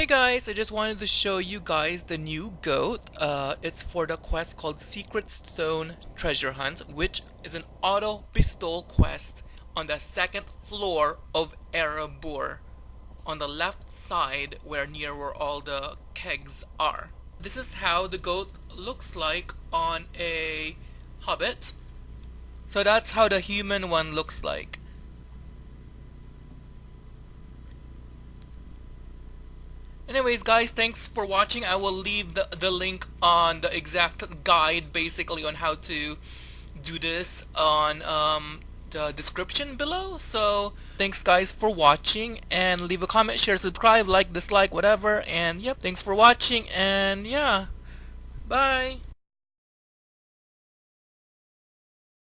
Hey guys, I just wanted to show you guys the new goat. Uh, it's for the quest called Secret Stone Treasure Hunt, which is an auto pistol quest on the second floor of Erebor, on the left side where near where all the kegs are. This is how the goat looks like on a hobbit. So that's how the human one looks like. Anyways guys, thanks for watching. I will leave the, the link on the exact guide basically on how to do this on um, the description below. So thanks guys for watching and leave a comment, share, subscribe, like, dislike, whatever. And yep, thanks for watching and yeah, bye.